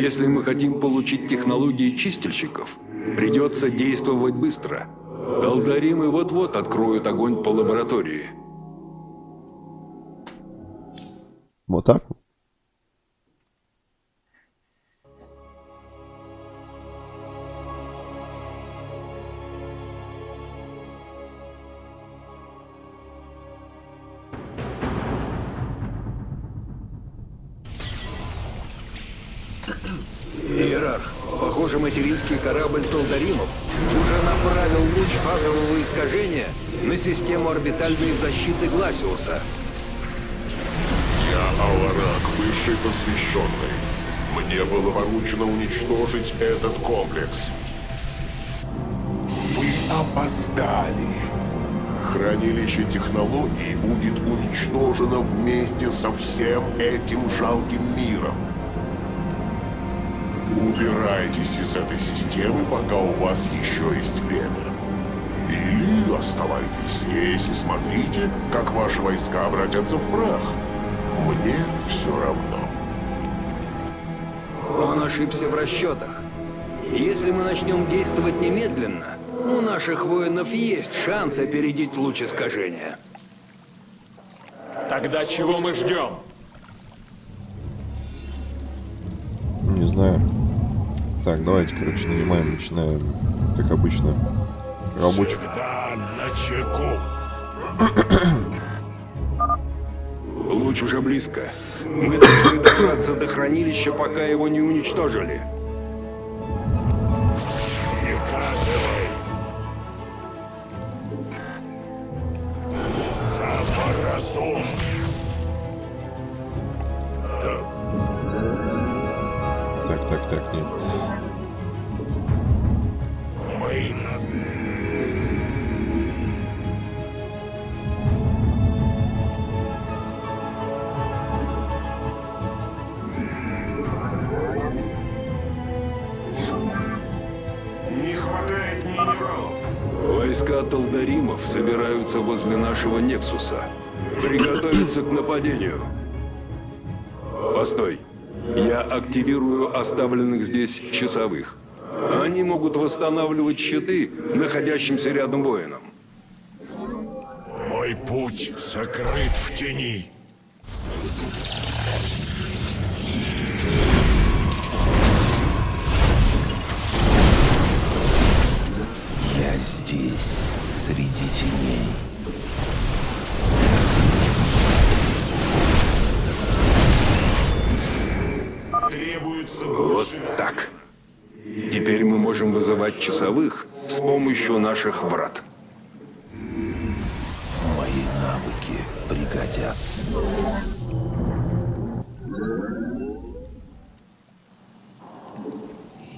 Если мы хотим получить технологии чистильщиков, придется действовать быстро. Долдаримы вот-вот откроют огонь по лаборатории. Вот так вот. Систему орбитальной защиты Гласиуса. Я Аларак, высший посвященный. Мне было поручено уничтожить этот комплекс. Вы опоздали. Хранилище технологий будет уничтожено вместе со всем этим жалким миром. Убирайтесь из этой системы, пока у вас еще есть время. Или оставайтесь здесь и смотрите, как ваши войска обратятся в прах. Мне все равно. Он ошибся в расчетах. Если мы начнем действовать немедленно, у наших воинов есть шанс опередить луч искажения. Тогда чего мы ждем? Не знаю. Так, давайте, короче, нанимаем, начинаем, как обычно, рабочих. Луч уже близко. Мы должны добраться до хранилища, пока его не уничтожили. Так, так, так, нет. Войска Талдаримов собираются возле нашего Нексуса. Приготовиться к нападению. Постой. Я активирую оставленных здесь часовых. Они могут восстанавливать щиты находящимся рядом воинам. Мой путь сокрыт в тени. Здесь, среди теней. Требуется Вот так. Теперь мы можем вызывать часовых с помощью наших врат. Мои навыки пригодятся.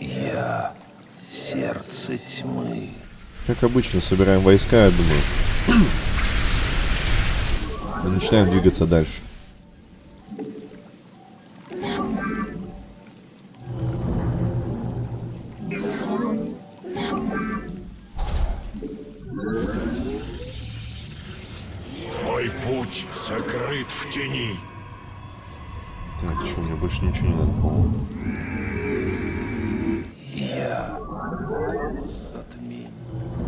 Я сердце тьмы. Как обычно, собираем войска, я думаю. И начинаем двигаться дальше. Мой путь сокрыт в тени. Так, что, мне больше ничего не надо, по-моему. Я затмение. Так.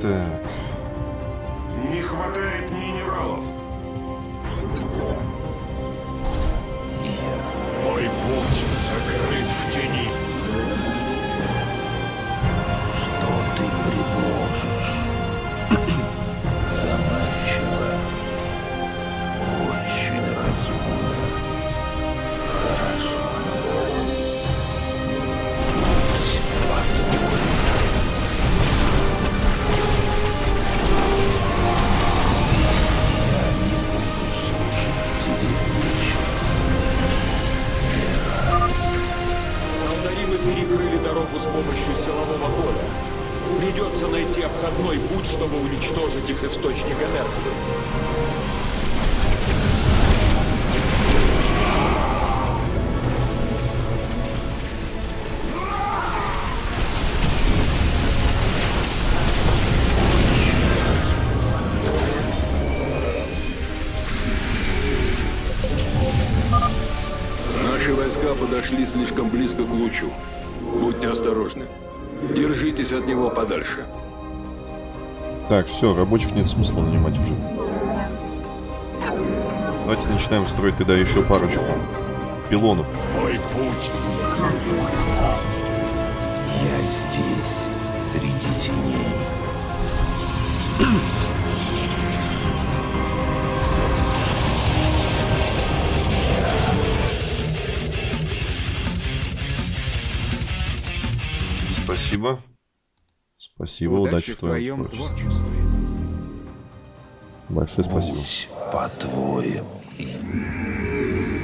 Так, слишком близко к лучу. Будьте осторожны. Держитесь от него подальше. Так, все, рабочих нет смысла нанимать уже. Давайте начинаем строить тогда еще парочку пилонов. Мой путь Я здесь, среди теней. Спасибо. Спасибо, удачи, в твоем, творчестве. Большое спасибо. Будь по-твоему.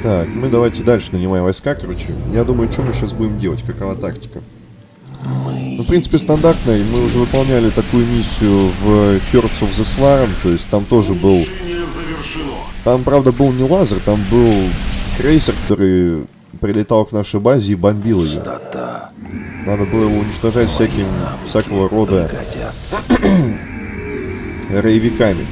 Так, мы давайте дальше нанимаем войска, короче. Я думаю, что мы сейчас будем делать, какова тактика. Ну, в принципе, стандартная. Мы уже выполняли такую миссию в Hearts of the Swarm, то есть там тоже был... Там, правда, был не лазер, там был крейсер, который прилетал к нашей базе и бомбил ее. Надо было его уничтожать всяким, всякого рода роевиками.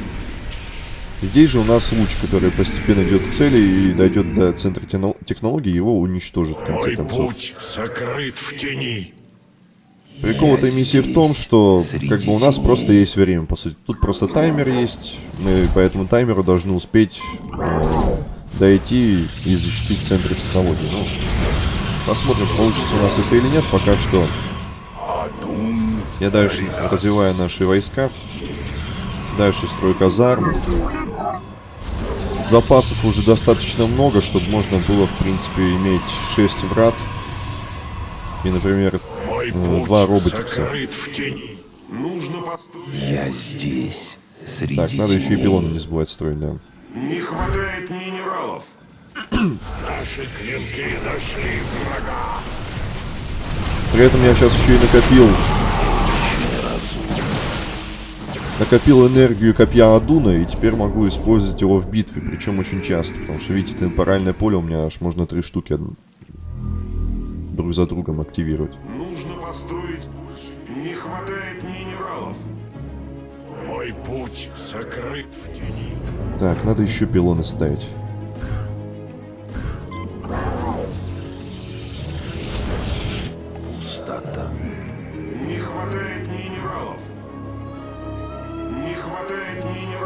Здесь же у нас луч, который постепенно идет к цели и дойдет до центра техно- технологий, его уничтожит в конце Мой концов. путь сокрыт в тени. Прикол этой миссии в том, что как бы у нас теней. просто есть время, по сути. Тут просто таймер есть, мы по этому таймеру должны успеть э, дойти и защитить центр технологий. Ну, посмотрим, получится у нас это или нет. Пока что я дальше развиваю наши войска. Дальше строю казармы. Запасов уже достаточно много, чтобы можно было, в принципе, иметь 6 врат. И, например, путь два роботикса. Я здесь, среди Так, надо еще и пилоны не забывать строить, да. Не хватает минералов. Наши клинки нашли врага. При этом я сейчас еще и накопил... Накопил энергию копья Адуна, и теперь могу использовать его в битве, причем очень часто, потому что, видите, темпоральное поле у меня аж можно три штуки друг за другом активировать. Нужно построить. Не хватает минералов. Мой путь сокрыт в тени. Так, надо еще пилоны ставить.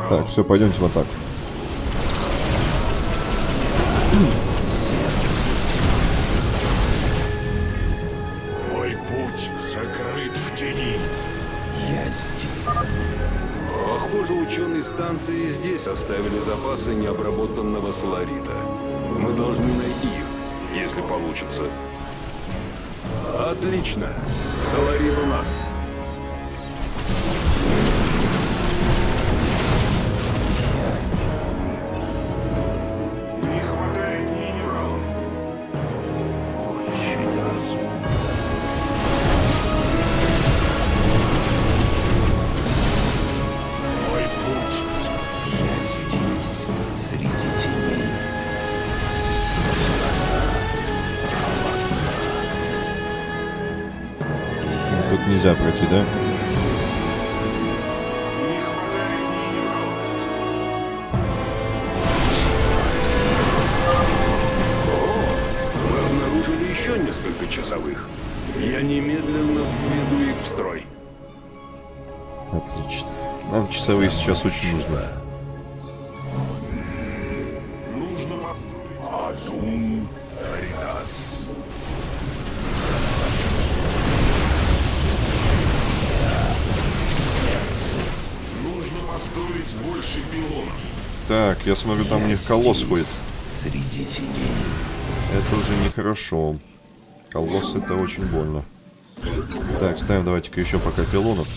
Так, все, пойдемте в атаку. Сердце тьмы. Мой путь сокрыт в тени. Я здесь. Похоже, ученые станции и здесь оставили запасы необработанного соларита. Мы должны найти их, если получится. Отлично. Соларит у нас. Я немедленно введу их в строй. Отлично. Нам часовые сейчас очень нужны. Нужно построить. Адум Таринас. Нужно построить больше пилонов. Так, я смотрю, там у них колосс ходит. Среди теней. Это уже нехорошо. Колосс это очень больно. Так, ставим давайте-ка еще пока пилонов.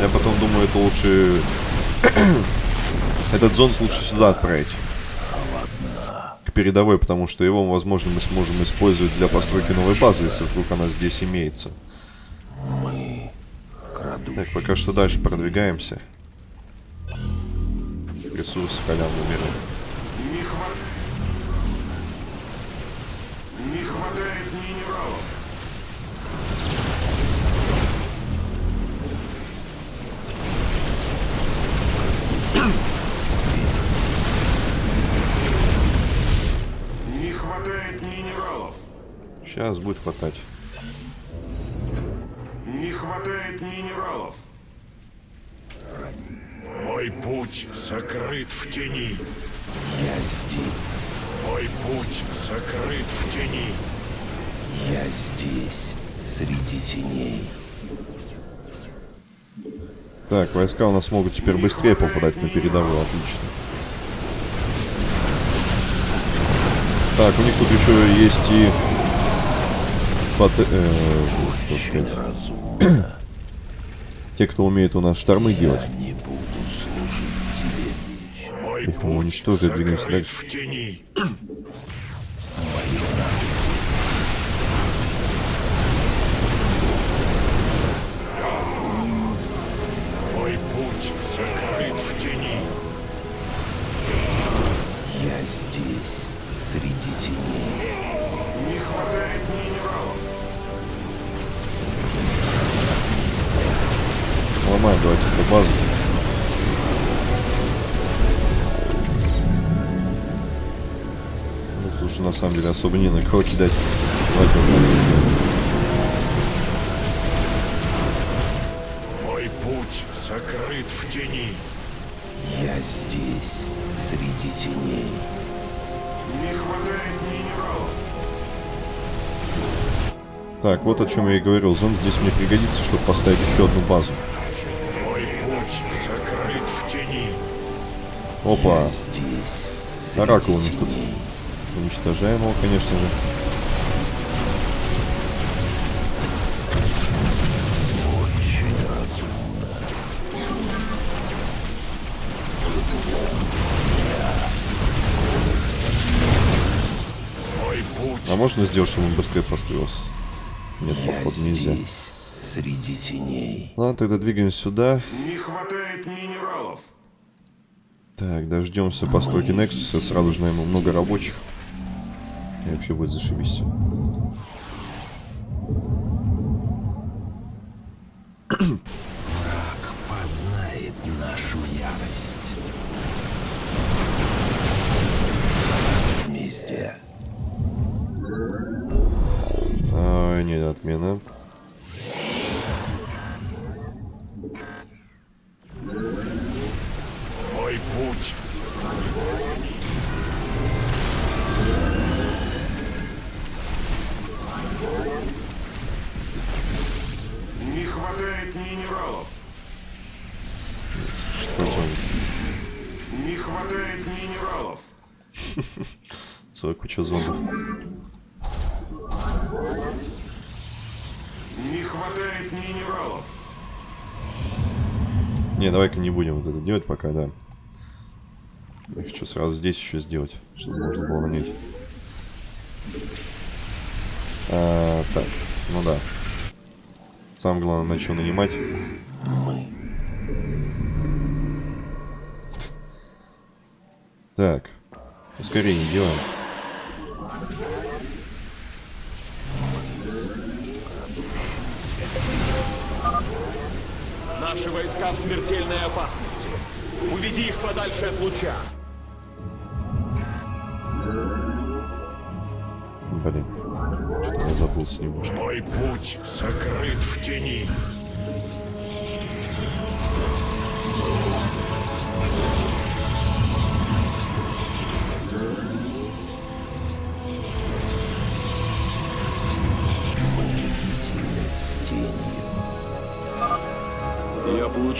Я потом думаю, это лучше... Этот зонд лучше сюда отправить. К передовой, потому что его, возможно, мы сможем использовать для постройки новой базы, если вдруг она здесь имеется. Так, пока что дальше продвигаемся. Ресурсы халявные берем. Не хватает... Не хватает минералов. Не хватает минералов. Сейчас будет хватать. Не хватает минералов. Мой путь сокрыт в тени. Я здесь. Мой путь сокрыт в тени. Я здесь. Среди теней. Так, войска у нас могут теперь быстрее попадать на передовую, отлично. Так, у них тут еще есть и... пот- э, как сказать... Те, кто умеет у нас штормы делать. Я не Их мы двигаемся дальше. Уже на самом деле особо не на кого кидать. Давайте вот так сделаем. Мой путь сокрыт в тени. Я здесь. Среди теней. Не хватает минералов. Так, вот о чем я и говорил. Зон здесь мне пригодится, чтобы поставить еще одну базу. Мой путь сокрыт в тени. Опа. Я здесь. Среди Оракул у них тут. Уничтожаем его, конечно же. А можно сделать, чтобы он быстрее построился? Нет, Я походу нельзя. здесь. Среди теней. Ладно, тогда двигаемся сюда. Не хватает минералов. Так, дождемся постройки Нексуса. Сразу же найму много рабочих. И вообще будет зашибись всё. Враг познает нашу ярость. Вместе. Ай, нет, отмена. Куча зондов. Не хватает минералов. Не, давай-ка не будем вот это делать пока, да. Я хочу сразу здесь еще сделать, чтобы можно было нанять. А, так, ну да. Самое главное, начал нанимать. Мы. Так, ускорение делаем. Наши войска в смертельной опасности. Уведи их подальше от луча. Блин, я забылся немножко. Мой путь сокрыт в тени.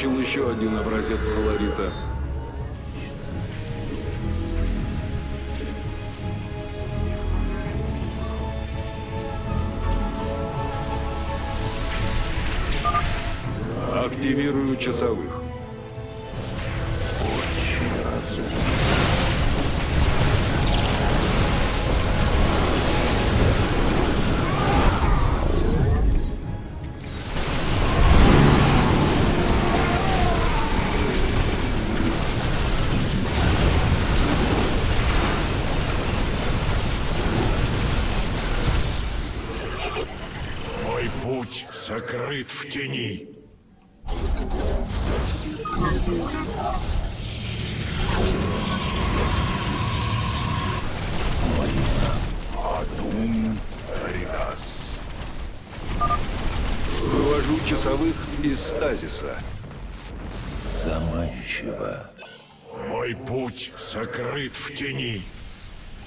Получил еще один образец соларита. Активирую часовых. Из стазиса. Заманчиво. Мой путь сокрыт в тени.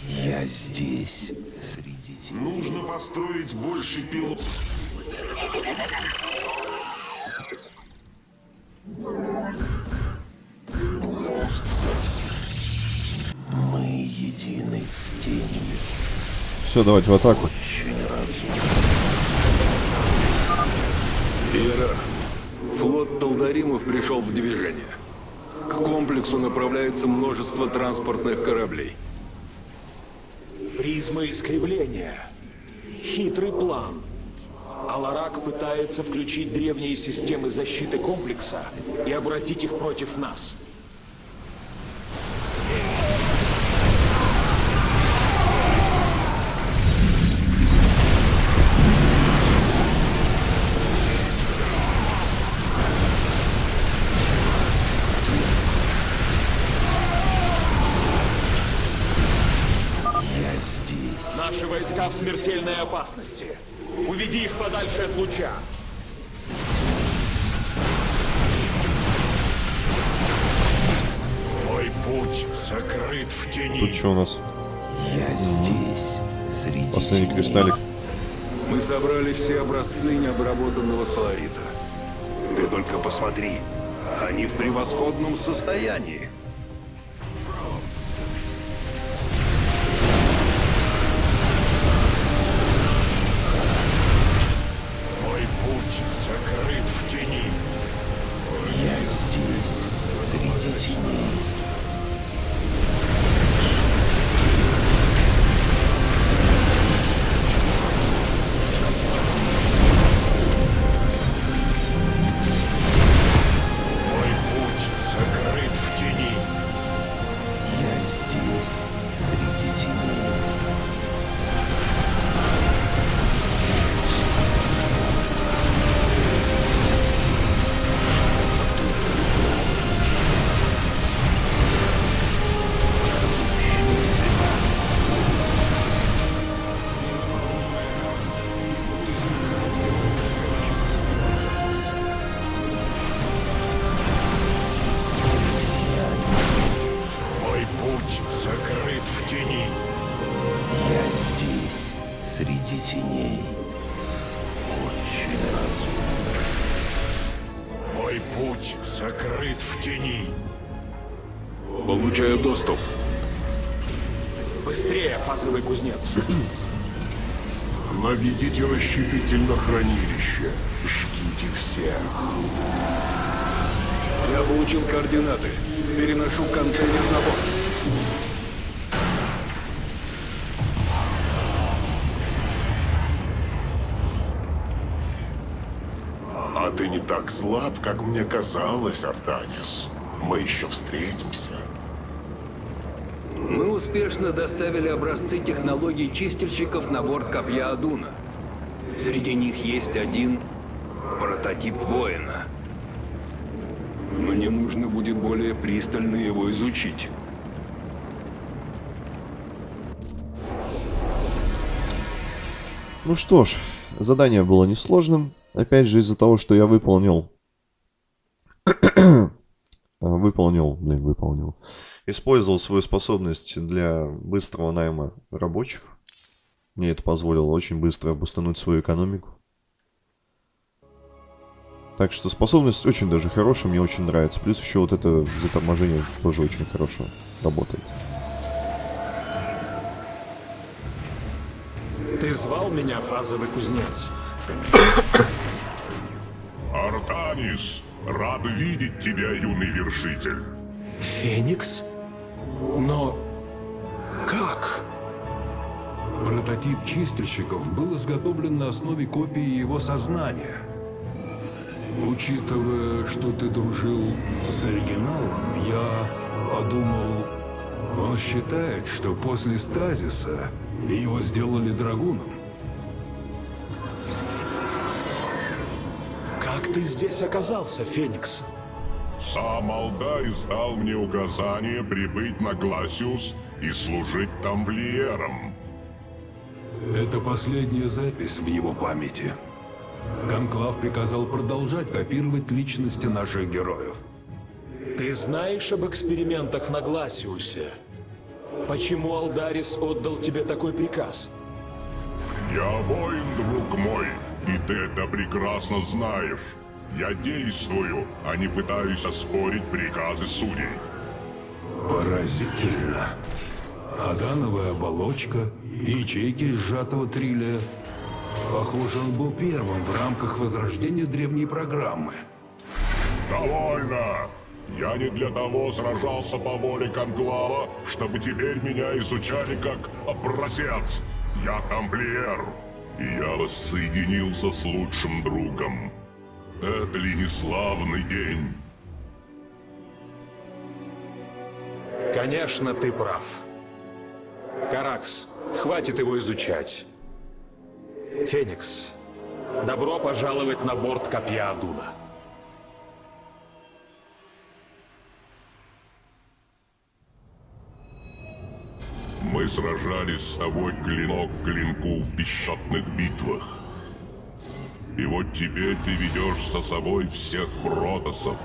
Я здесь, среди теней. Нужно построить больше пилот. Мы едины с тенью. Все, давайте в атаку. Очень разумно. Иерарх, флот Талдаримов пришел в движение. К комплексу направляется множество транспортных кораблей. Призма искривления. Хитрый план. Аларак пытается включить древние системы защиты комплекса и обратить их против нас. В смертельной опасности. Уведи их подальше от луча. Мой путь сокрыт в тени. Тут что у нас? Я здесь, среди Последний кристаллик. Мы собрали все образцы необработанного соларита. Ты только посмотри, они в превосходном состоянии. Так слаб, как мне казалось, Артанис. Мы еще встретимся. Мы успешно доставили образцы технологий чистильщиков на борт Копья Адуна. Среди них есть один прототип воина. Мне нужно будет более пристально его изучить. Ну что ж, задание было несложным. Опять же, из-за того, что я выполнил... А, выполнил, блин, выполнил. Использовал свою способность для быстрого найма рабочих. Мне это позволило очень быстро обустануть свою экономику. Так что способность очень даже хорошая, мне очень нравится. Плюс еще вот это заторможение тоже очень хорошо работает. Ты звал меня, фазовый кузнец? Артанис, рад видеть тебя, юный вершитель. Феникс? Но... Как? Прототип чистильщиков был изготовлен на основе копии его сознания. Учитывая, что ты дружил с оригиналом, я подумал, он считает, что после стазиса его сделали драгуном. Как ты здесь оказался, Феникс? Сам Алдарис дал мне указание прибыть на Гласиус и служить тамплиером. Это последняя запись в его памяти. Конклав приказал продолжать копировать личности наших героев. Ты знаешь об экспериментах на Гласиусе? Почему Алдарис отдал тебе такой приказ? Я воин, друг мой, и ты это прекрасно знаешь. Я действую, а не пытаюсь оспорить приказы судей. Поразительно. Адановая оболочка и ячейки из сжатого трилия. Похоже, он был первым в рамках возрождения древней программы. Довольно! Я не для того сражался по воле Конклава, чтобы теперь меня изучали как образец. Я тамплиер, и я воссоединился с лучшим другом. Это ли не славный день? Конечно, ты прав. Каракс, хватит его изучать. Феникс, добро пожаловать на борт Копья Адуна. Мы сражались с тобой клинок к клинку в бесчетных битвах. И вот теперь ты ведешь за собой всех протосов.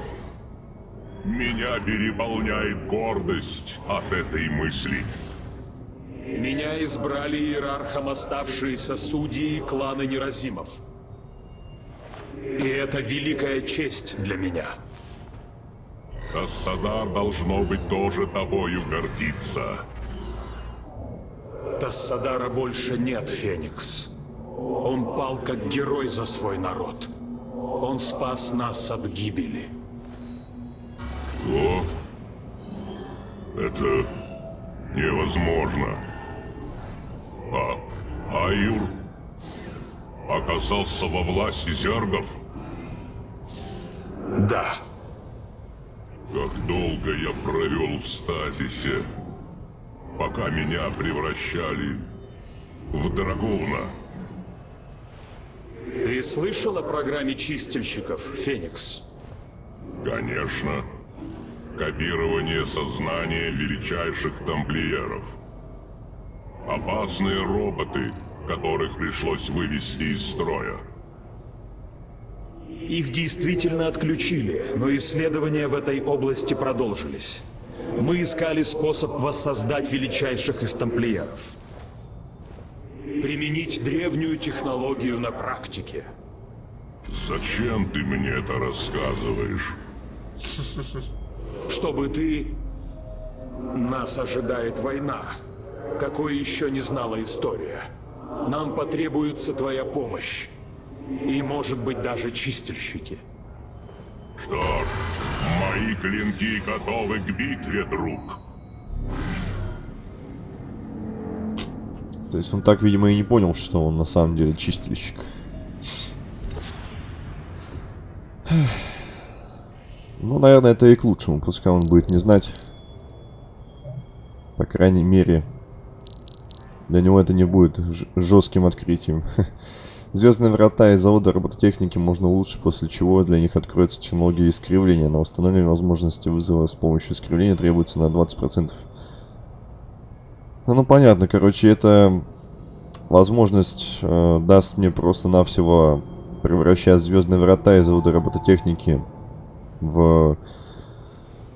Меня переполняет гордость от этой мысли. Меня избрали иерархом оставшиеся судьи клана Неразимов. И это великая честь для меня. Тассадар должно быть тоже тобою гордиться. Тассадара больше нет, Феникс. Он пал как герой за свой народ. Он спас нас от гибели. Что? Это невозможно. А Аюр оказался во власти зергов? Да. Как долго я провел в стазисе, пока меня превращали в дракона. Слышал о программе чистильщиков, Феникс? Конечно. Копирование сознания величайших тамплиеров. Опасные роботы, которых пришлось вывести из строя. Их действительно отключили, но исследования в этой области продолжились. Мы искали способ воссоздать величайших из тамплиеров. Применить древнюю технологию на практике. Зачем ты мне это рассказываешь? Чтобы ты... Нас ожидает война. Какой еще не знала история. Нам потребуется твоя помощь. И, может быть, даже чистильщики. Что ж, мои клинки готовы к битве, друг. То есть он так, видимо, и не понял, что он на самом деле чистильщик. Ну, наверное, это и к лучшему. Пускай он будет не знать. По крайней мере, для него это не будет жестким открытием. Звездные врата и заводы робототехники можно улучшить, после чего для них откроется технология искривления. На установление возможности вызова с помощью искривления требуется на 20%. Ну, ну понятно, короче, это возможность э, даст мне просто-навсего превращать звездные врата и заводы робототехники в,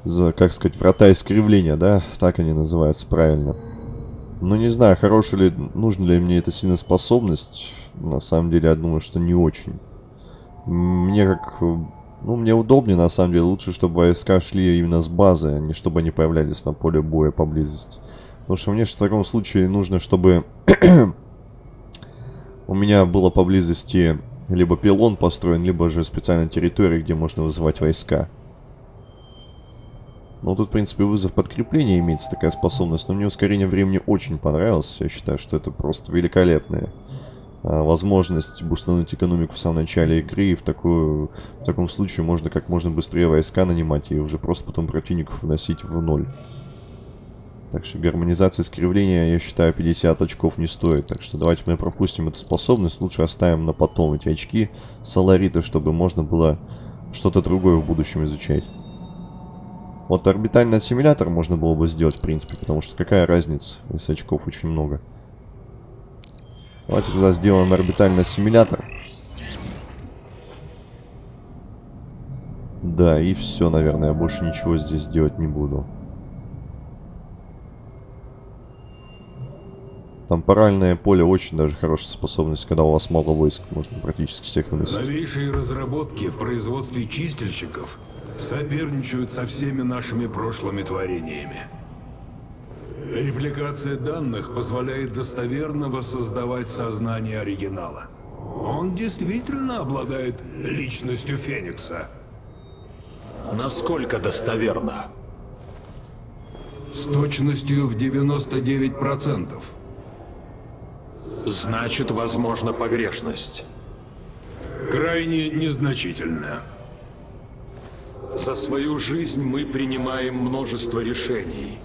за, как сказать, врата искривления, да? Так они называются правильно. Ну, не знаю, хорошая ли, нужна ли мне эта сильная способность. На самом деле, я думаю, что не очень. Мне как... Ну, мне удобнее, на самом деле. Лучше, чтобы войска шли именно с базы, а не чтобы они появлялись на поле боя поблизости. Потому что мне в таком случае нужно, чтобы у меня было поблизости либо пилон построен, либо же специальная территория, где можно вызывать войска. Ну, тут, в принципе, вызов подкрепления имеется такая способность, но мне ускорение времени очень понравилось. Я считаю, что это просто великолепная а, возможность бустануть экономику в самом начале игры. И в, такую, в таком случае можно как можно быстрее войска нанимать и уже просто потом противников вносить в ноль. Так что гармонизация искривления, я считаю, 50 очков не стоит. Так что давайте мы пропустим эту способность. Лучше оставим на потом эти очки Соларита, чтобы можно было что-то другое в будущем изучать. Вот орбитальный ассимилятор можно было бы сделать, в принципе, потому что какая разница, если очков очень много. Давайте тогда сделаем орбитальный ассимилятор. Да, и все, наверное, я больше ничего здесь делать не буду. Темпоральное поле очень даже хорошая способность, когда у вас мало войск, можно практически всех выносить. Новейшие разработки в производстве чистильщиков соперничают со всеми нашими прошлыми творениями. Репликация данных позволяет достоверно воссоздавать сознание оригинала. Он действительно обладает личностью Феникса. Насколько достоверно? С точностью в 99%. Значит, возможна погрешность. Крайне незначительная. За свою жизнь мы принимаем множество решений.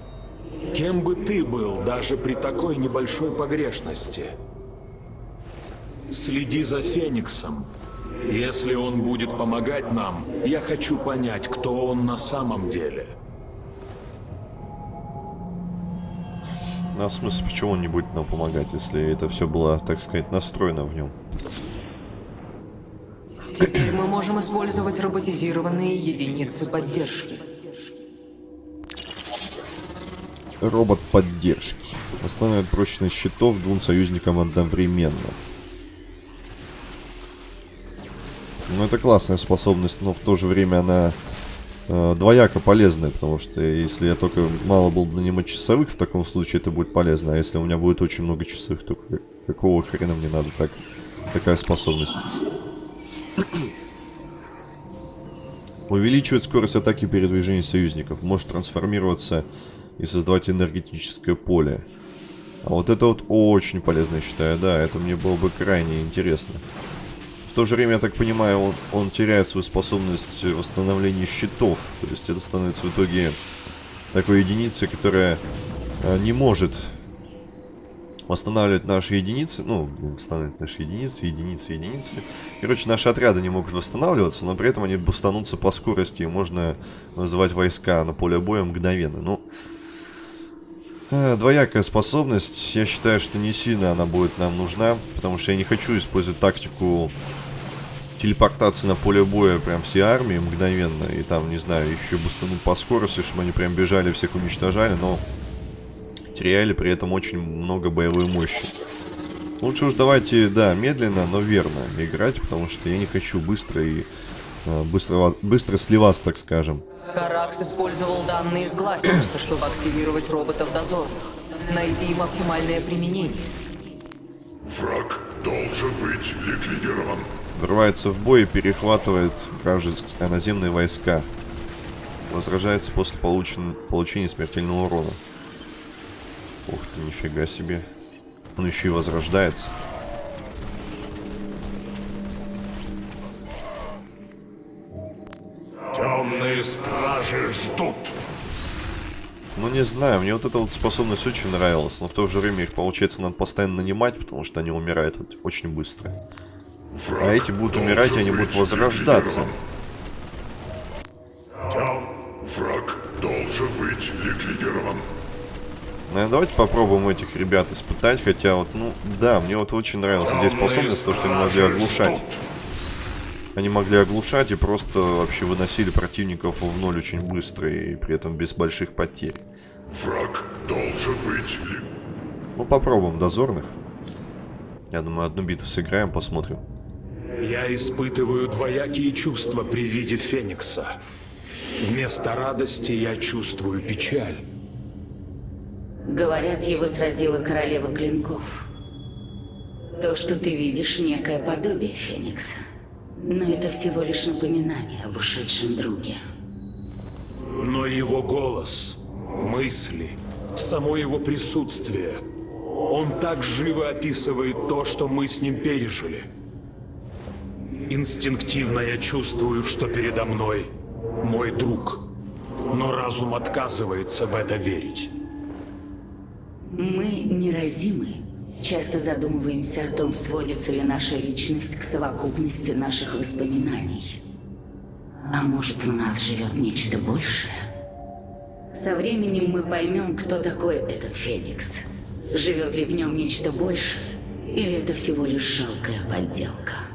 Кем бы ты был, даже при такой небольшой погрешности? Следи за Фениксом. Если он будет помогать нам, я хочу понять, кто он на самом деле. А в смысле, почему он не будет нам помогать, если это все было, так сказать, настроено в нем? Теперь мы можем использовать роботизированные единицы поддержки. Робот поддержки. Восстанавливает прочность щитов двум союзникам одновременно. Ну, это классная способность, но в то же время она э, двояко полезная, потому что если я только мало был нанимать часовых, в таком случае это будет полезно, а если у меня будет очень много часовых, то какого хрена мне надо так, такая способность? Увеличивает скорость атаки и передвижения союзников, может трансформироваться и создавать энергетическое поле. А вот это вот очень полезно, я считаю, да, это мне было бы крайне интересно. В то же время, я так понимаю, он, он теряет свою способность восстановления щитов. То есть это становится в итоге такой единицей, которая э, не может восстанавливать наши единицы. Ну, восстанавливать наши единицы, единицы, единицы. Короче, наши отряды не могут восстанавливаться, но при этом они бустанутся по скорости. И можно вызывать войска на поле боя мгновенно. Ну, э, двоякая способность. Я считаю, что не сильно она будет нам нужна. Потому что я не хочу использовать тактику телепортации на поле боя прям все армии мгновенно. И там, не знаю, еще бустануть по скорости, чтобы они прям бежали, всех уничтожали. Но теряли при этом очень много боевой мощи. Лучше уж давайте, да, медленно, но верно играть, потому что я не хочу быстро и э, быстро, быстро сливаться, так скажем. Каракс использовал данные из Гласиуса, чтобы активировать роботов дозорных. Найди им оптимальное применение. Враг должен быть ликвидирован. Врывается в бой и перехватывает вражеские наземные войска. Возражается после получен... получения смертельного урона. Ух ты, нифига себе. Он еще и возрождается. Темные стражи ждут. Ну, не знаю, мне вот эта вот способность очень нравилась, но в то же время их, получается, надо постоянно нанимать, потому что они умирают очень быстро. А эти будут умирать, и они будут возрождаться. Враг должен быть ликвидирован. Наверное, давайте попробуем этих ребят испытать, хотя вот, ну, да, мне вот очень нравилась здесь способность, то, что они могли оглушать. Они могли оглушать и просто вообще выносили противников в ноль очень быстро и при этом без больших потерь. Враг должен быть ли... Ну, попробуем дозорных. Я думаю, одну битву сыграем, посмотрим. Я испытываю двоякие чувства при виде Феникса. Вместо радости я чувствую печаль. Говорят, его сразила королева клинков. То, что ты видишь, некое подобие Феникса. Но это всего лишь напоминание об ушедшем друге. Но его голос, мысли, само его присутствие, он так живо описывает то, что мы с ним пережили. Инстинктивно я чувствую, что передо мной мой друг, но разум отказывается в это верить. Мы неразимы. Часто задумываемся о том, сводится ли наша личность к совокупности наших воспоминаний. А может, в нас живет нечто большее? Со временем мы поймем, кто такой этот Феникс. Живет ли в нем нечто большее, или это всего лишь жалкая подделка?